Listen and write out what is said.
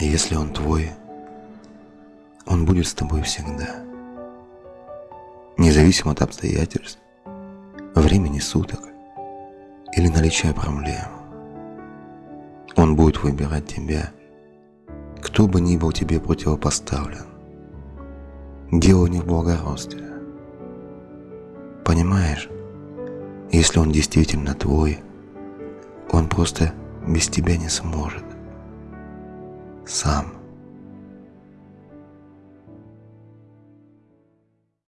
И если он твой, он будет с тобой всегда. Независимо от обстоятельств, времени суток или наличия проблем. Он будет выбирать тебя, кто бы ни был тебе противопоставлен. Дело не в благородстве. Понимаешь, если он действительно твой, он просто без тебя не сможет. Sam.